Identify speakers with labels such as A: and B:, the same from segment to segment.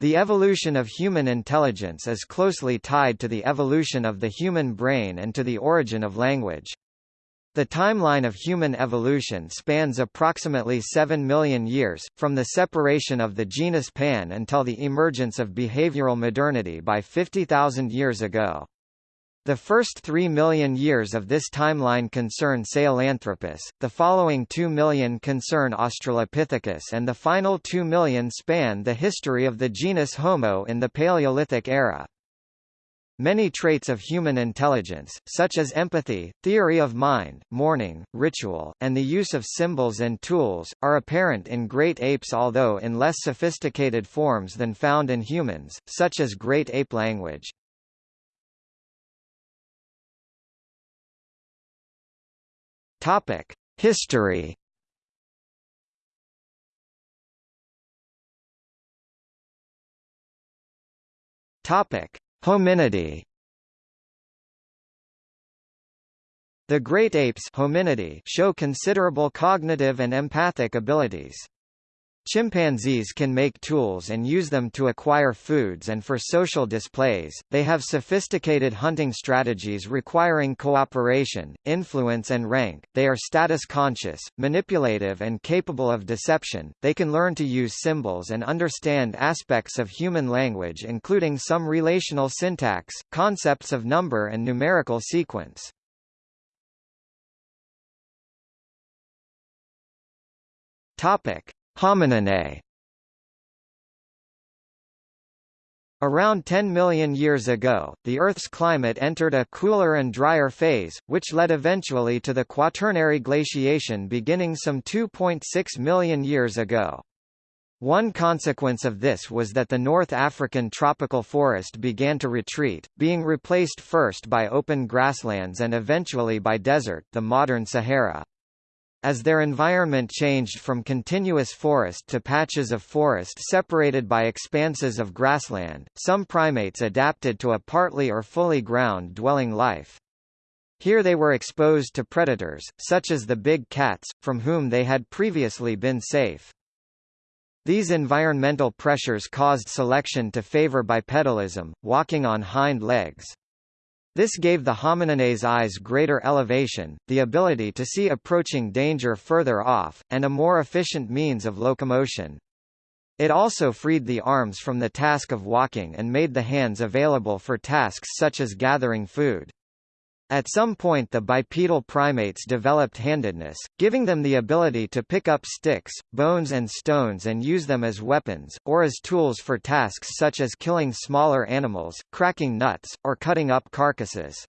A: The evolution of human intelligence is closely tied to the evolution of the human brain and to the origin of language. The timeline of human evolution spans approximately 7 million years, from the separation of the genus Pan until the emergence of behavioral modernity by 50,000 years ago. The first 3 million years of this timeline concern Sahelanthropus, the following 2 million concern Australopithecus and the final 2 million span the history of the genus Homo in the Paleolithic era. Many traits of human intelligence, such as empathy, theory of mind, mourning, ritual, and the use of symbols and tools, are apparent in great apes although in less sophisticated forms than found in humans, such as great ape language. History. Topic: Hominidae. The great apes show considerable cognitive and empathic abilities. Chimpanzees can make tools and use them to acquire foods and for social displays. They have sophisticated hunting strategies requiring cooperation, influence and rank. They are status conscious, manipulative and capable of deception. They can learn to use symbols and understand aspects of human language including some relational syntax, concepts of number and numerical sequence. Topic: Homininae Around 10 million years ago, the Earth's climate entered a cooler and drier phase, which led eventually to the Quaternary glaciation beginning some 2.6 million years ago. One consequence of this was that the North African tropical forest began to retreat, being replaced first by open grasslands and eventually by desert the modern Sahara. As their environment changed from continuous forest to patches of forest separated by expanses of grassland, some primates adapted to a partly or fully ground-dwelling life. Here they were exposed to predators, such as the big cats, from whom they had previously been safe. These environmental pressures caused selection to favor bipedalism, walking on hind legs. This gave the homininae's eyes greater elevation, the ability to see approaching danger further off, and a more efficient means of locomotion. It also freed the arms from the task of walking and made the hands available for tasks such as gathering food. At some point the bipedal primates developed handedness, giving them the ability to pick up sticks, bones and stones and use them as weapons, or as tools for tasks such as killing smaller animals, cracking nuts, or cutting up carcasses.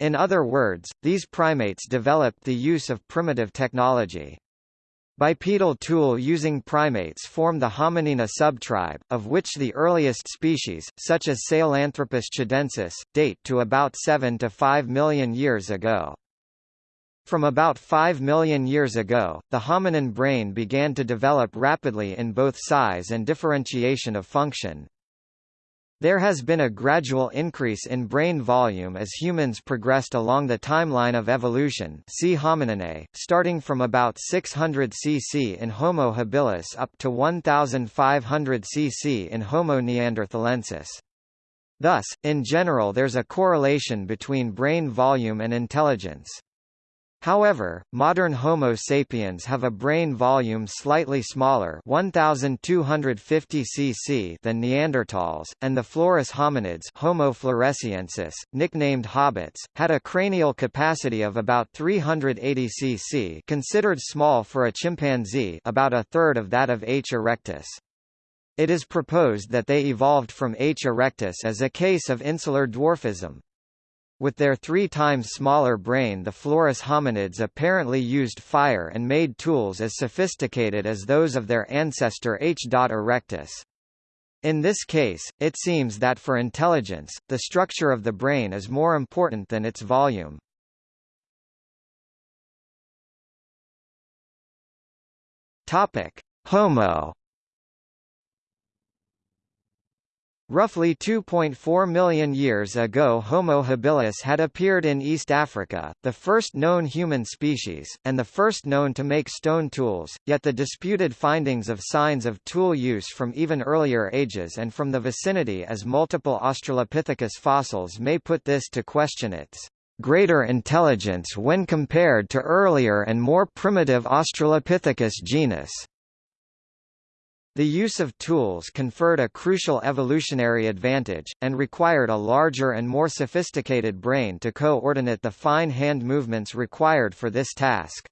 A: In other words, these primates developed the use of primitive technology. Bipedal tool-using primates form the Hominina subtribe, of which the earliest species, such as Sahelanthropus tchadensis, date to about 7 to 5 million years ago. From about 5 million years ago, the hominin brain began to develop rapidly in both size and differentiation of function. There has been a gradual increase in brain volume as humans progressed along the timeline of evolution see Homininae, starting from about 600 cc in Homo habilis up to 1500 cc in Homo neanderthalensis. Thus, in general there's a correlation between brain volume and intelligence. However, modern Homo sapiens have a brain volume slightly smaller 1250 cc than Neanderthals, and the Flores hominids Homo floresiensis, nicknamed hobbits, had a cranial capacity of about 380 cc considered small for a chimpanzee about a third of that of H. erectus. It is proposed that they evolved from H. erectus as a case of insular dwarfism. With their three times smaller brain the Flores hominids apparently used fire and made tools as sophisticated as those of their ancestor H. erectus. In this case, it seems that for intelligence, the structure of the brain is more important than its volume. Topic: Homo Roughly 2.4 million years ago Homo habilis had appeared in East Africa, the first known human species, and the first known to make stone tools, yet the disputed findings of signs of tool use from even earlier ages and from the vicinity as multiple Australopithecus fossils may put this to question its greater intelligence when compared to earlier and more primitive Australopithecus genus. The use of tools conferred a crucial evolutionary advantage, and required a larger and more sophisticated brain to coordinate the fine hand movements required for this task.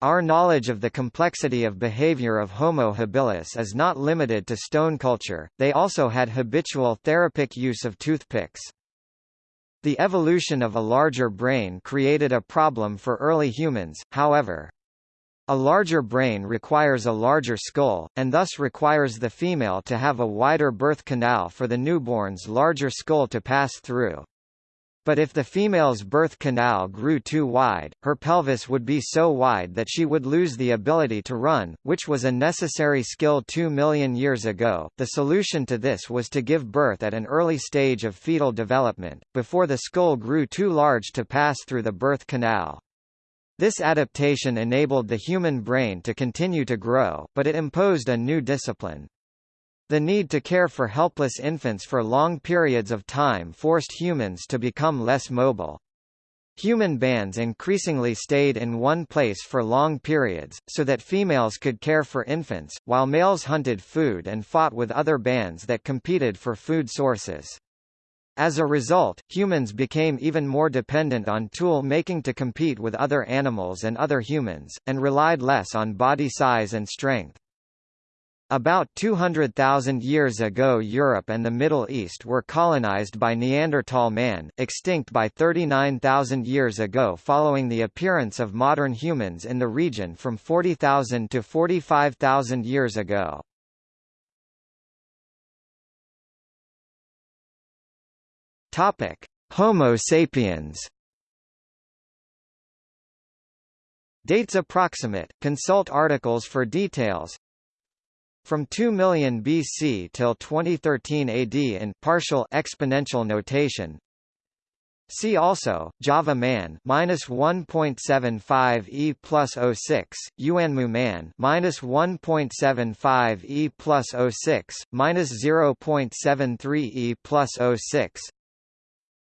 A: Our knowledge of the complexity of behavior of Homo habilis is not limited to stone culture, they also had habitual therapic use of toothpicks. The evolution of a larger brain created a problem for early humans, however. A larger brain requires a larger skull, and thus requires the female to have a wider birth canal for the newborn's larger skull to pass through. But if the female's birth canal grew too wide, her pelvis would be so wide that she would lose the ability to run, which was a necessary skill two million years ago. The solution to this was to give birth at an early stage of fetal development, before the skull grew too large to pass through the birth canal. This adaptation enabled the human brain to continue to grow, but it imposed a new discipline. The need to care for helpless infants for long periods of time forced humans to become less mobile. Human bands increasingly stayed in one place for long periods, so that females could care for infants, while males hunted food and fought with other bands that competed for food sources. As a result, humans became even more dependent on tool making to compete with other animals and other humans, and relied less on body size and strength. About 200,000 years ago Europe and the Middle East were colonized by Neanderthal man, extinct by 39,000 years ago following the appearance of modern humans in the region from 40,000 to 45,000 years ago. Topic: Homo sapiens. Dates approximate. Consult articles for details. From 2 million BC till 2013 AD in partial exponential notation. See also Java man minus 1.75 e plus 06, Yuanmou man minus 1.75 e plus 06, minus 0.73 e plus 06,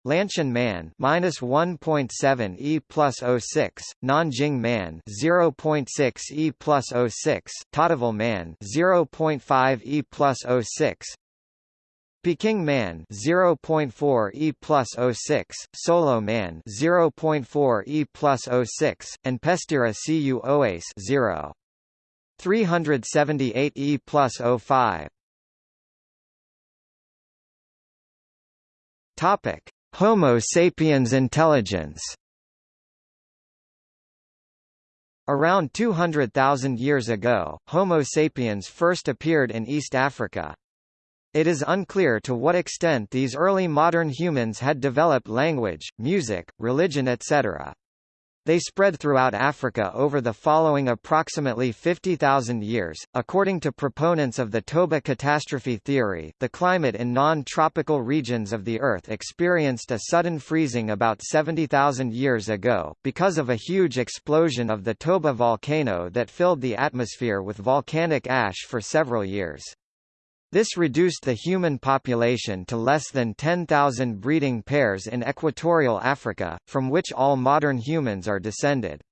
A: Lantian Man minus 1.7 E plus 06, Nanjing Man 0.6 E plus 06, Tautavel Man 0.5 E plus 06, Peking Man 0.4 E plus 06, Solo Man 0.4 E plus 06, and Pestera Cu Oase 0. 378 E plus 05. Topic Homo sapiens intelligence Around 200,000 years ago, Homo sapiens first appeared in East Africa. It is unclear to what extent these early modern humans had developed language, music, religion etc. They spread throughout Africa over the following approximately 50,000 years. According to proponents of the Toba catastrophe theory, the climate in non-tropical regions of the Earth experienced a sudden freezing about 70,000 years ago, because of a huge explosion of the Toba volcano that filled the atmosphere with volcanic ash for several years. This reduced the human population to less than 10,000 breeding pairs in equatorial Africa, from which all modern humans are descended.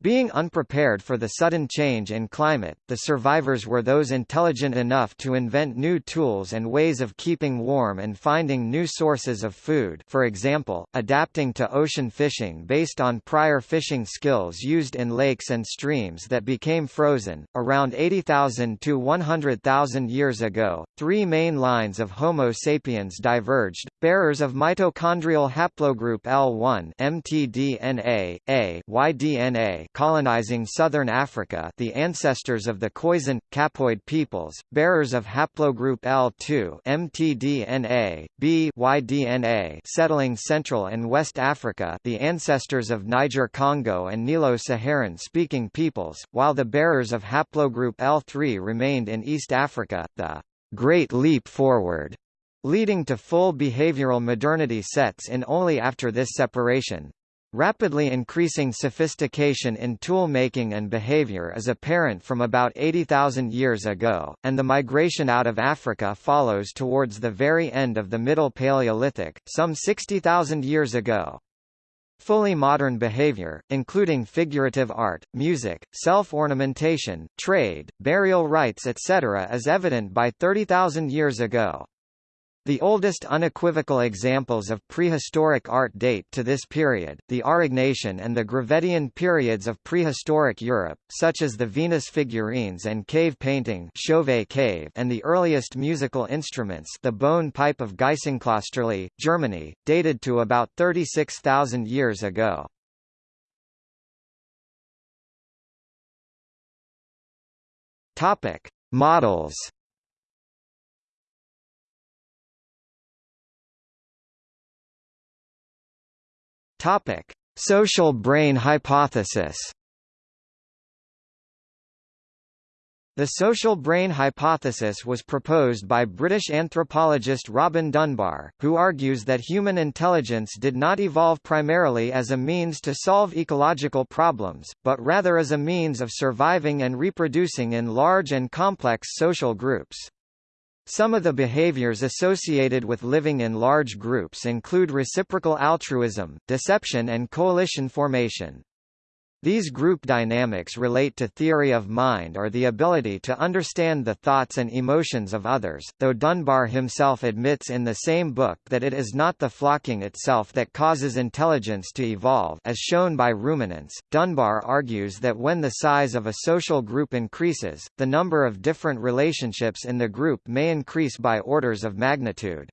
A: Being unprepared for the sudden change in climate, the survivors were those intelligent enough to invent new tools and ways of keeping warm and finding new sources of food for example, adapting to ocean fishing based on prior fishing skills used in lakes and streams that became frozen. Around 80,000 to 100,000 years ago, three main lines of Homo sapiens diverged, bearers of mitochondrial haplogroup L1 mtDNA, A, Y-DNA colonizing southern Africa the ancestors of the Khoisan, Capoid peoples, bearers of haplogroup L2 mtDNA, B Y-DNA settling Central and West Africa the ancestors of Niger-Congo and Nilo-Saharan-speaking peoples, while the bearers of haplogroup L3 remained in East Africa, the Great Leap Forward leading to full behavioral modernity sets in only after this separation. Rapidly increasing sophistication in tool-making and behavior is apparent from about 80,000 years ago, and the migration out of Africa follows towards the very end of the Middle Paleolithic, some 60,000 years ago. Fully modern behavior, including figurative art, music, self-ornamentation, trade, burial rites etc. is evident by 30,000 years ago. The oldest unequivocal examples of prehistoric art date to this period, the Aurignacian and the Gravettian periods of prehistoric Europe, such as the Venus figurines and cave painting cave and the earliest musical instruments the bone pipe of Geissenklösterle, Germany, dated to about 36,000 years ago. Models Topic: Social brain hypothesis. The social brain hypothesis was proposed by British anthropologist Robin Dunbar, who argues that human intelligence did not evolve primarily as a means to solve ecological problems, but rather as a means of surviving and reproducing in large and complex social groups. Some of the behaviors associated with living in large groups include reciprocal altruism, deception and coalition formation. These group dynamics relate to theory of mind or the ability to understand the thoughts and emotions of others, though Dunbar himself admits in the same book that it is not the flocking itself that causes intelligence to evolve as shown by ruminants. Dunbar argues that when the size of a social group increases, the number of different relationships in the group may increase by orders of magnitude.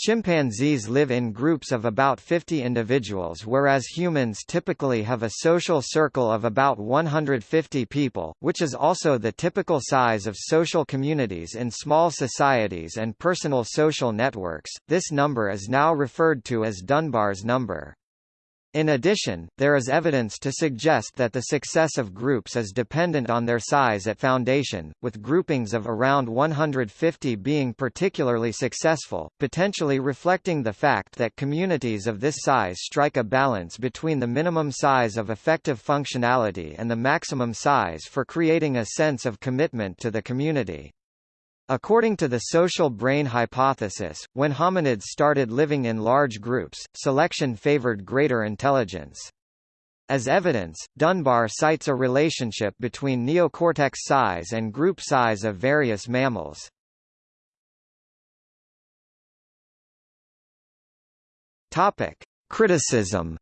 A: Chimpanzees live in groups of about 50 individuals whereas humans typically have a social circle of about 150 people, which is also the typical size of social communities in small societies and personal social networks. This number is now referred to as Dunbar's number. In addition, there is evidence to suggest that the success of groups is dependent on their size at foundation, with groupings of around 150 being particularly successful, potentially reflecting the fact that communities of this size strike a balance between the minimum size of effective functionality and the maximum size for creating a sense of commitment to the community. According to the social brain hypothesis, when hominids started living in large groups, selection favored greater intelligence. As evidence, Dunbar cites a relationship between neocortex size and group size of various mammals. Topic: Criticism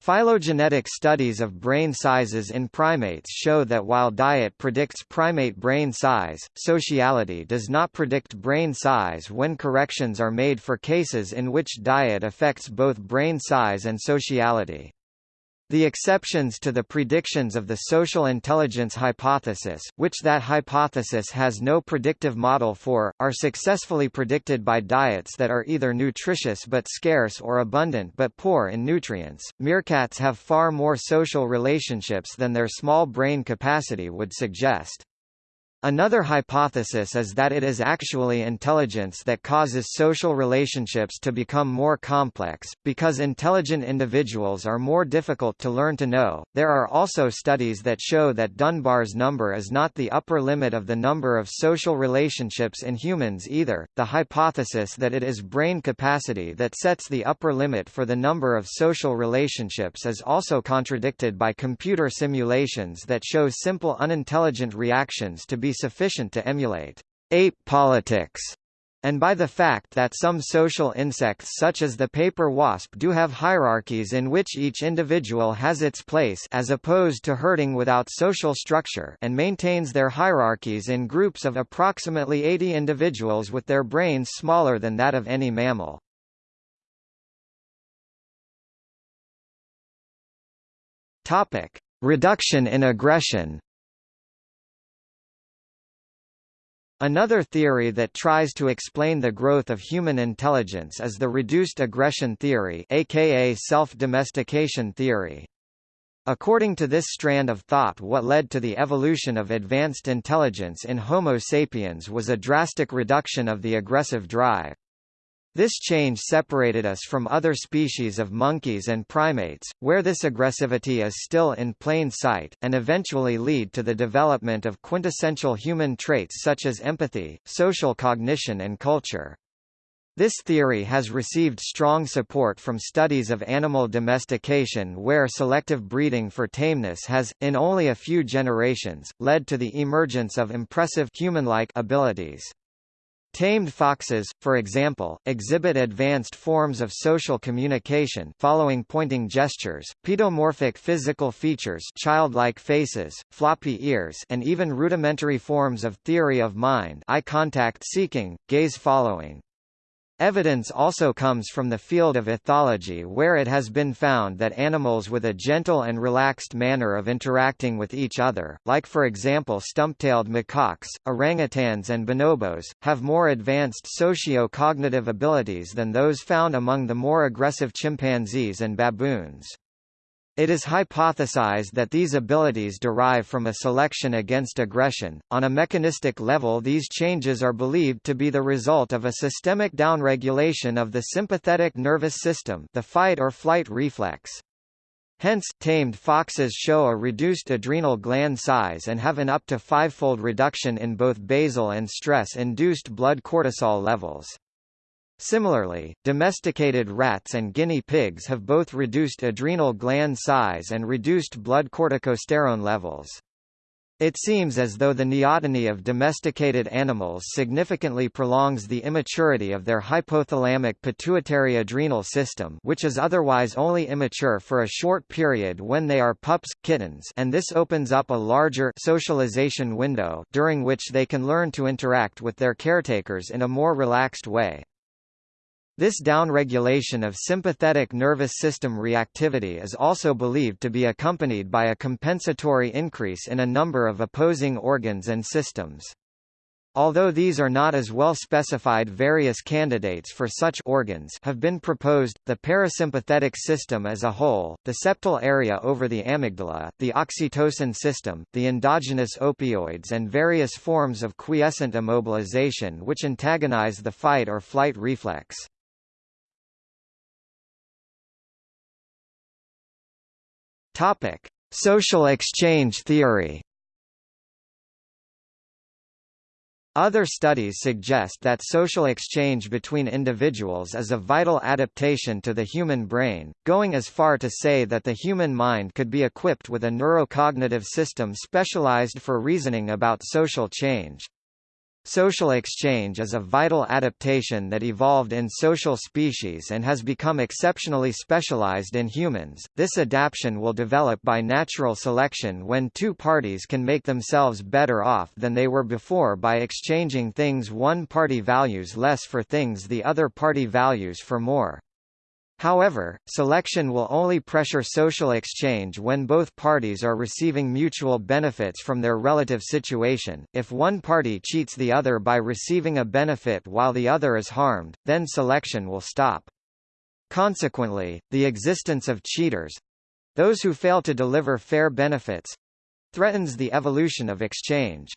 A: Phylogenetic studies of brain sizes in primates show that while diet predicts primate brain size, sociality does not predict brain size when corrections are made for cases in which diet affects both brain size and sociality. The exceptions to the predictions of the social intelligence hypothesis, which that hypothesis has no predictive model for, are successfully predicted by diets that are either nutritious but scarce or abundant but poor in nutrients. Meerkats have far more social relationships than their small brain capacity would suggest. Another hypothesis is that it is actually intelligence that causes social relationships to become more complex, because intelligent individuals are more difficult to learn to know. There are also studies that show that Dunbar's number is not the upper limit of the number of social relationships in humans either. The hypothesis that it is brain capacity that sets the upper limit for the number of social relationships is also contradicted by computer simulations that show simple unintelligent reactions to be sufficient to emulate ape politics and by the fact that some social insects such as the paper wasp do have hierarchies in which each individual has its place as opposed to herding without social structure and maintains their hierarchies in groups of approximately 80 individuals with their brains smaller than that of any mammal. Reduction in aggression Another theory that tries to explain the growth of human intelligence is the reduced aggression theory aka self-domestication theory. According to this strand of thought what led to the evolution of advanced intelligence in Homo sapiens was a drastic reduction of the aggressive drive. This change separated us from other species of monkeys and primates, where this aggressivity is still in plain sight, and eventually lead to the development of quintessential human traits such as empathy, social cognition and culture. This theory has received strong support from studies of animal domestication where selective breeding for tameness has, in only a few generations, led to the emergence of impressive human-like abilities. Tamed foxes, for example, exhibit advanced forms of social communication following pointing gestures, pedomorphic physical features childlike faces, floppy ears and even rudimentary forms of theory of mind eye contact seeking, gaze following. Evidence also comes from the field of ethology where it has been found that animals with a gentle and relaxed manner of interacting with each other, like for example stump-tailed macaques, orangutans and bonobos, have more advanced socio-cognitive abilities than those found among the more aggressive chimpanzees and baboons. It is hypothesized that these abilities derive from a selection against aggression. On a mechanistic level, these changes are believed to be the result of a systemic downregulation of the sympathetic nervous system, the fight or flight reflex. Hence, tamed foxes show a reduced adrenal gland size and have an up to fivefold reduction in both basal and stress-induced blood cortisol levels. Similarly, domesticated rats and guinea pigs have both reduced adrenal gland size and reduced blood corticosterone levels. It seems as though the neoteny of domesticated animals significantly prolongs the immaturity of their hypothalamic pituitary adrenal system which is otherwise only immature for a short period when they are pups, kittens and this opens up a larger socialization window during which they can learn to interact with their caretakers in a more relaxed way. This downregulation of sympathetic nervous system reactivity is also believed to be accompanied by a compensatory increase in a number of opposing organs and systems. Although these are not as well specified various candidates for such organs have been proposed, the parasympathetic system as a whole, the septal area over the amygdala, the oxytocin system, the endogenous opioids and various forms of quiescent immobilization which antagonize the fight or flight reflex. Topic: Social exchange theory. Other studies suggest that social exchange between individuals is a vital adaptation to the human brain, going as far to say that the human mind could be equipped with a neurocognitive system specialized for reasoning about social change. Social exchange is a vital adaptation that evolved in social species and has become exceptionally specialized in humans. This adaptation will develop by natural selection when two parties can make themselves better off than they were before by exchanging things one party values less for things the other party values for more. However, selection will only pressure social exchange when both parties are receiving mutual benefits from their relative situation. If one party cheats the other by receiving a benefit while the other is harmed, then selection will stop. Consequently, the existence of cheaters those who fail to deliver fair benefits threatens the evolution of exchange.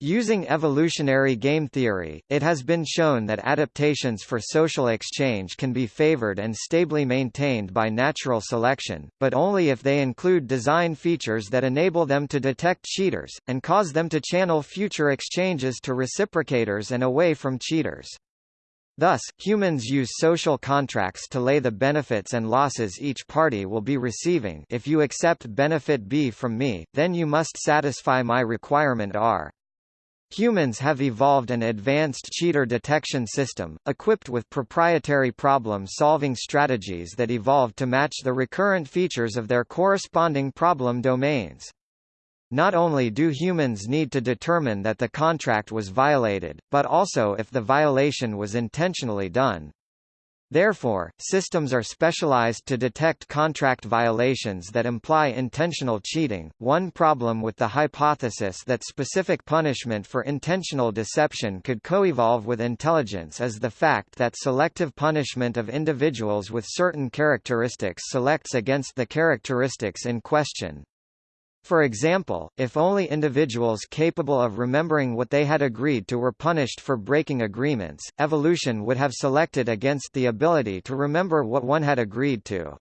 A: Using evolutionary game theory, it has been shown that adaptations for social exchange can be favored and stably maintained by natural selection, but only if they include design features that enable them to detect cheaters, and cause them to channel future exchanges to reciprocators and away from cheaters. Thus, humans use social contracts to lay the benefits and losses each party will be receiving if you accept benefit B from me, then you must satisfy my requirement R. Humans have evolved an advanced cheater detection system, equipped with proprietary problem-solving strategies that evolved to match the recurrent features of their corresponding problem domains. Not only do humans need to determine that the contract was violated, but also if the violation was intentionally done. Therefore, systems are specialized to detect contract violations that imply intentional cheating. One problem with the hypothesis that specific punishment for intentional deception could coevolve with intelligence is the fact that selective punishment of individuals with certain characteristics selects against the characteristics in question. For example, if only individuals capable of remembering what they had agreed to were punished for breaking agreements, evolution would have selected against the ability to remember what one had agreed to.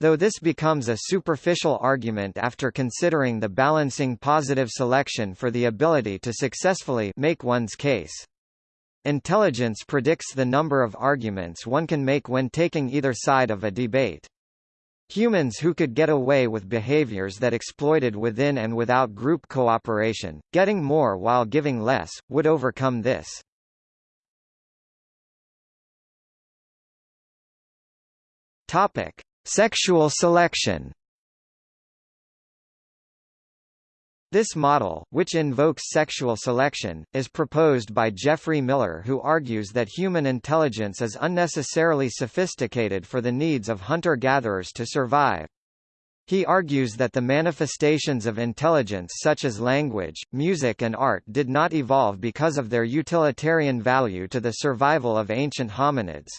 A: Though this becomes a superficial argument after considering the balancing positive selection for the ability to successfully make one's case. Intelligence predicts the number of arguments one can make when taking either side of a debate. Humans who could get away with behaviors that exploited within and without group cooperation, getting more while giving less, would overcome this. Topic: Sexual selection. This model, which invokes sexual selection, is proposed by Jeffrey Miller who argues that human intelligence is unnecessarily sophisticated for the needs of hunter-gatherers to survive. He argues that the manifestations of intelligence such as language, music and art did not evolve because of their utilitarian value to the survival of ancient hominids.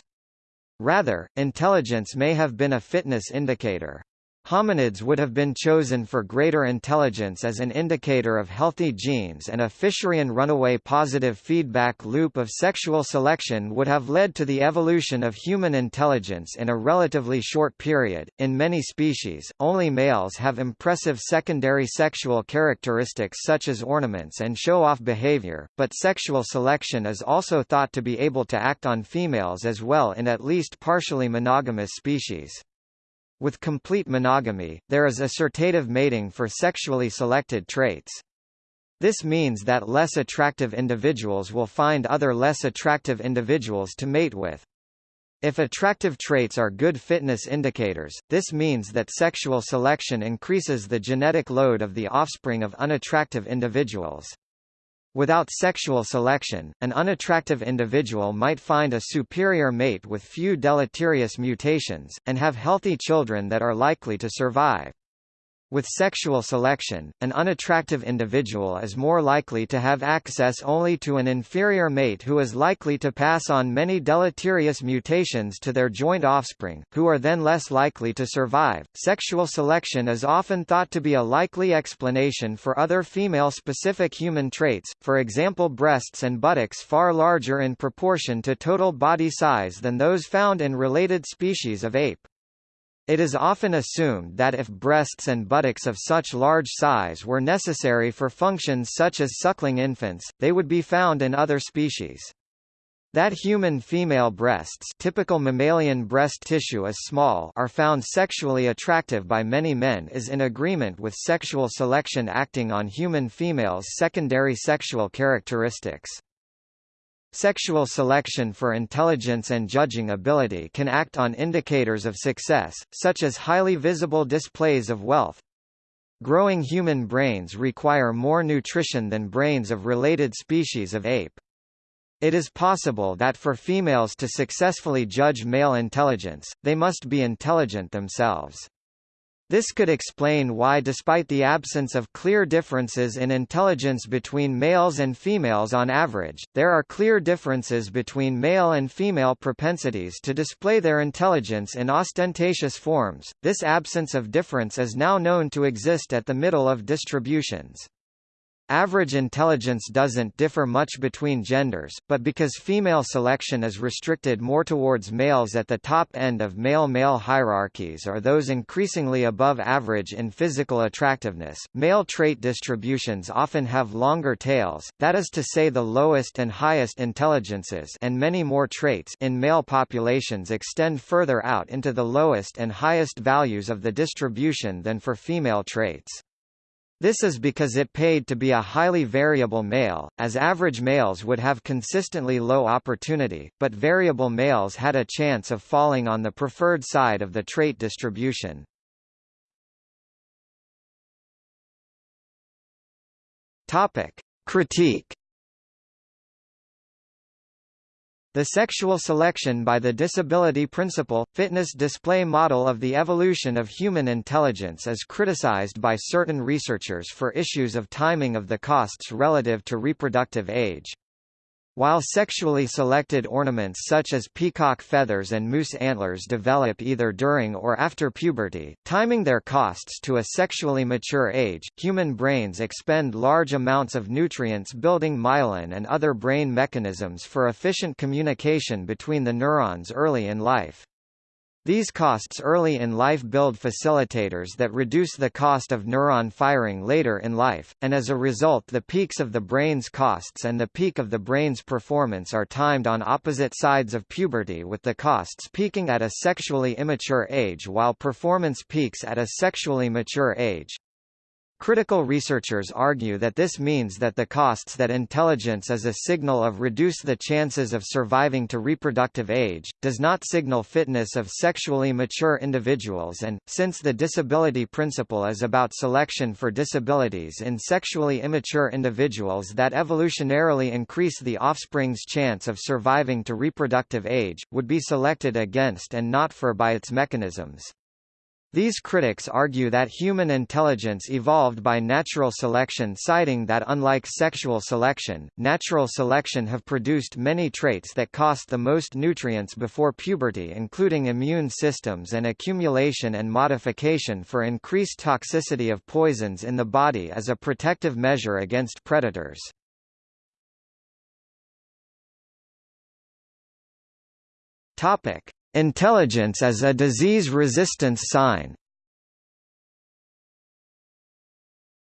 A: Rather, intelligence may have been a fitness indicator. Hominids would have been chosen for greater intelligence as an indicator of healthy genes and a Fisherian runaway positive feedback loop of sexual selection would have led to the evolution of human intelligence in a relatively short period. In many species, only males have impressive secondary sexual characteristics such as ornaments and show-off behavior, but sexual selection is also thought to be able to act on females as well in at least partially monogamous species. With complete monogamy, there is assortative mating for sexually selected traits. This means that less attractive individuals will find other less attractive individuals to mate with. If attractive traits are good fitness indicators, this means that sexual selection increases the genetic load of the offspring of unattractive individuals. Without sexual selection, an unattractive individual might find a superior mate with few deleterious mutations, and have healthy children that are likely to survive. With sexual selection, an unattractive individual is more likely to have access only to an inferior mate who is likely to pass on many deleterious mutations to their joint offspring, who are then less likely to survive. Sexual selection is often thought to be a likely explanation for other female-specific human traits, for example breasts and buttocks far larger in proportion to total body size than those found in related species of ape. It is often assumed that if breasts and buttocks of such large size were necessary for functions such as suckling infants, they would be found in other species. That human female breasts typical mammalian breast tissue is small are found sexually attractive by many men is in agreement with sexual selection acting on human females' secondary sexual characteristics. Sexual selection for intelligence and judging ability can act on indicators of success, such as highly visible displays of wealth. Growing human brains require more nutrition than brains of related species of ape. It is possible that for females to successfully judge male intelligence, they must be intelligent themselves. This could explain why despite the absence of clear differences in intelligence between males and females on average, there are clear differences between male and female propensities to display their intelligence in ostentatious forms. This absence of difference is now known to exist at the middle of distributions. Average intelligence doesn't differ much between genders, but because female selection is restricted more towards males at the top end of male-male hierarchies or those increasingly above average in physical attractiveness, male trait distributions often have longer tails, that is to say the lowest and highest intelligences and many more traits in male populations extend further out into the lowest and highest values of the distribution than for female traits. This is because it paid to be a highly variable male, as average males would have consistently low opportunity, but variable males had a chance of falling on the preferred side of the trait distribution. Topic. Critique The sexual selection by the disability principle, fitness display model of the evolution of human intelligence is criticized by certain researchers for issues of timing of the costs relative to reproductive age. While sexually selected ornaments such as peacock feathers and moose antlers develop either during or after puberty, timing their costs to a sexually mature age, human brains expend large amounts of nutrients building myelin and other brain mechanisms for efficient communication between the neurons early in life. These costs early in life build facilitators that reduce the cost of neuron firing later in life, and as a result the peaks of the brain's costs and the peak of the brain's performance are timed on opposite sides of puberty with the costs peaking at a sexually immature age while performance peaks at a sexually mature age. Critical researchers argue that this means that the costs that intelligence is a signal of reduce the chances of surviving to reproductive age, does not signal fitness of sexually mature individuals and, since the disability principle is about selection for disabilities in sexually immature individuals that evolutionarily increase the offspring's chance of surviving to reproductive age, would be selected against and not for by its mechanisms. These critics argue that human intelligence evolved by natural selection citing that unlike sexual selection, natural selection have produced many traits that cost the most nutrients before puberty including immune systems and accumulation and modification for increased toxicity of poisons in the body as a protective measure against predators. Topic: Intelligence as a disease resistance sign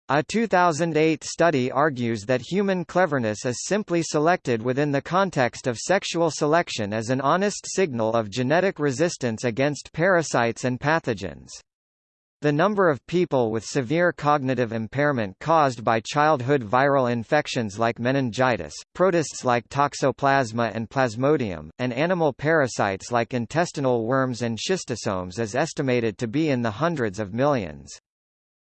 A: A 2008 study argues that human cleverness is simply selected within the context of sexual selection as an honest signal of genetic resistance against parasites and pathogens. The number of people with severe cognitive impairment caused by childhood viral infections like meningitis, protists like toxoplasma and plasmodium, and animal parasites like intestinal worms and schistosomes is estimated to be in the hundreds of millions.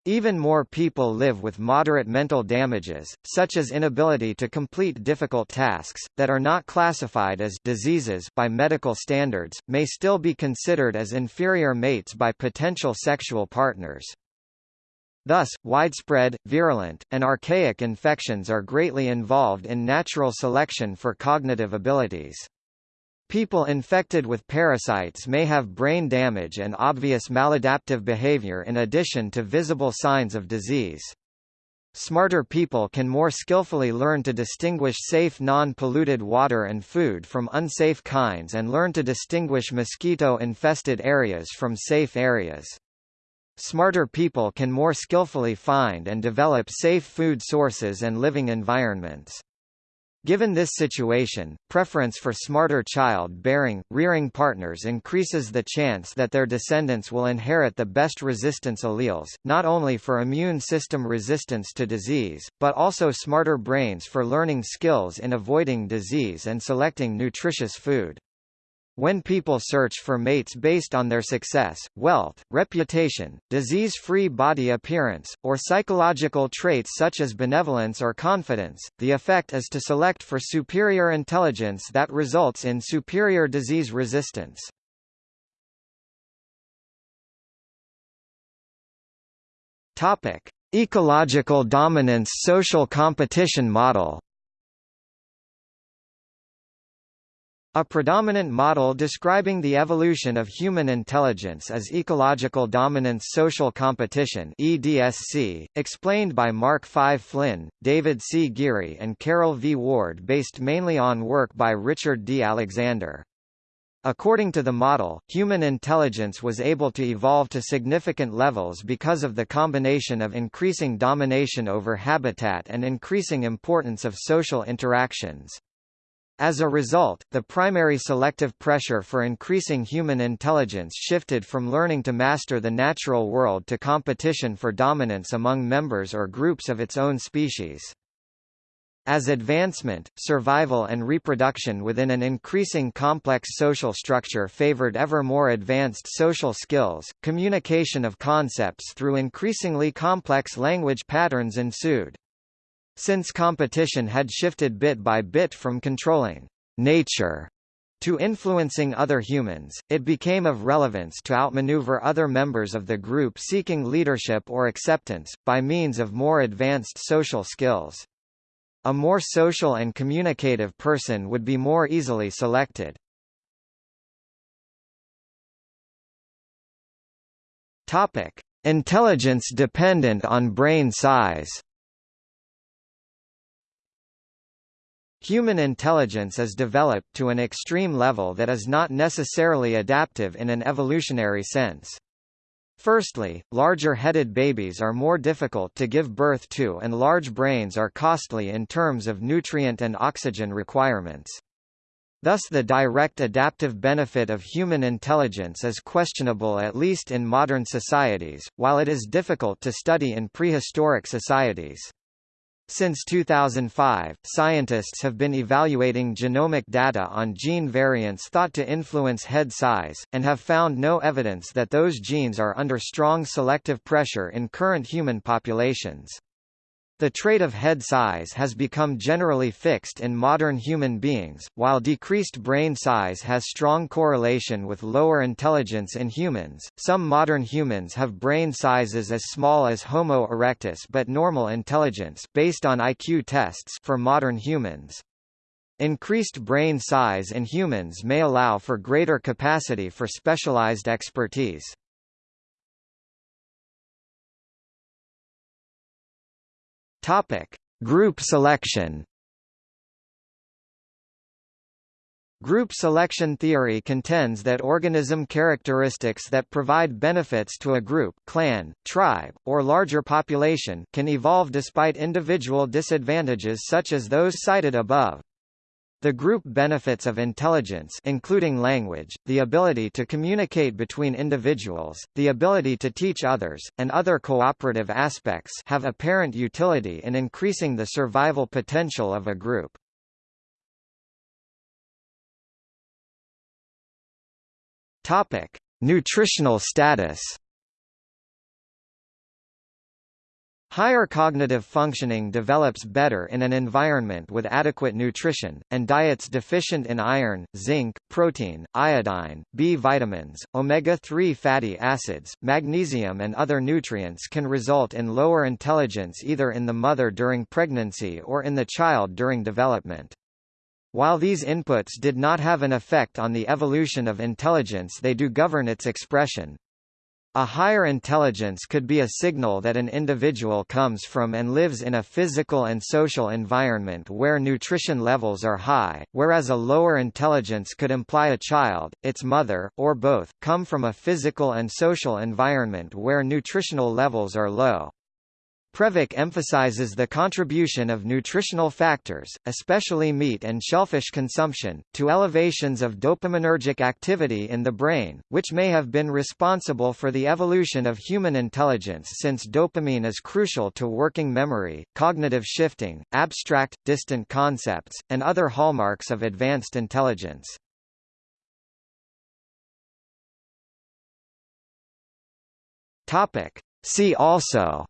A: Even more people live with moderate mental damages, such as inability to complete difficult tasks, that are not classified as diseases by medical standards, may still be considered as inferior mates by potential sexual partners. Thus, widespread, virulent, and archaic infections are greatly involved in natural selection for cognitive abilities. People infected with parasites may have brain damage and obvious maladaptive behavior in addition to visible signs of disease. Smarter people can more skillfully learn to distinguish safe non-polluted water and food from unsafe kinds and learn to distinguish mosquito-infested areas from safe areas. Smarter people can more skillfully find and develop safe food sources and living environments. Given this situation, preference for smarter child-bearing, rearing partners increases the chance that their descendants will inherit the best resistance alleles, not only for immune system resistance to disease, but also smarter brains for learning skills in avoiding disease and selecting nutritious food. When people search for mates based on their success, wealth, reputation, disease-free body appearance, or psychological traits such as benevolence or confidence, the effect is to select for superior intelligence that results in superior disease resistance. Topic: Ecological dominance social competition model A predominant model describing the evolution of human intelligence is ecological dominance social competition EDSC, explained by Mark V. Flinn, David C. Geary and Carol V. Ward based mainly on work by Richard D. Alexander. According to the model, human intelligence was able to evolve to significant levels because of the combination of increasing domination over habitat and increasing importance of social interactions. As a result, the primary selective pressure for increasing human intelligence shifted from learning to master the natural world to competition for dominance among members or groups of its own species. As advancement, survival and reproduction within an increasing complex social structure favored ever more advanced social skills, communication of concepts through increasingly complex language patterns ensued. Since competition had shifted bit by bit from controlling nature To influencing other humans, it became of relevance to outmaneuver other members of the group seeking leadership or acceptance, by means of more advanced social skills. A more social and communicative person would be more easily selected. Intelligence dependent on brain size. Human intelligence is developed to an extreme level that is not necessarily adaptive in an evolutionary sense. Firstly, larger-headed babies are more difficult to give birth to and large brains are costly in terms of nutrient and oxygen requirements. Thus the direct adaptive benefit of human intelligence is questionable at least in modern societies, while it is difficult to study in prehistoric societies. Since 2005, scientists have been evaluating genomic data on gene variants thought to influence head size, and have found no evidence that those genes are under strong selective pressure in current human populations. The trait of head size has become generally fixed in modern human beings, while decreased brain size has strong correlation with lower intelligence in humans. Some modern humans have brain sizes as small as Homo erectus but normal intelligence based on IQ tests for modern humans. Increased brain size in humans may allow for greater capacity for specialized expertise. Topic: Group selection. Group selection theory contends that organism characteristics that provide benefits to a group clan, tribe, or larger population can evolve despite individual disadvantages such as those cited above. The group benefits of intelligence including language, the ability to communicate between individuals, the ability to teach others, and other cooperative aspects have apparent utility in increasing the survival potential of a group. Topic: Nutritional status Higher cognitive functioning develops better in an environment with adequate nutrition, and diets deficient in iron, zinc, protein, iodine, B vitamins, omega-3 fatty acids, magnesium and other nutrients can result in lower intelligence either in the mother during pregnancy or in the child during development. While these inputs did not have an effect on the evolution of intelligence they do govern its expression. A higher intelligence could be a signal that an individual comes from and lives in a physical and social environment where nutrition levels are high, whereas a lower intelligence could imply a child, its mother, or both, come from a physical and social environment where nutritional levels are low. Previc emphasizes the contribution of nutritional factors, especially meat and shellfish consumption, to elevations of dopaminergic activity in the brain, which may have been responsible for the evolution of human intelligence since dopamine is crucial to working memory, cognitive shifting, abstract, distant concepts, and other hallmarks of advanced intelligence. See also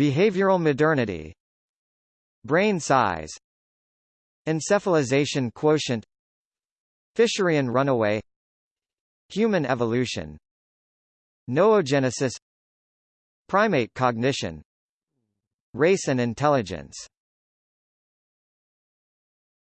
A: Behavioral modernity Brain size Encephalization quotient Fisherian runaway Human evolution Noogenesis Primate cognition Race and intelligence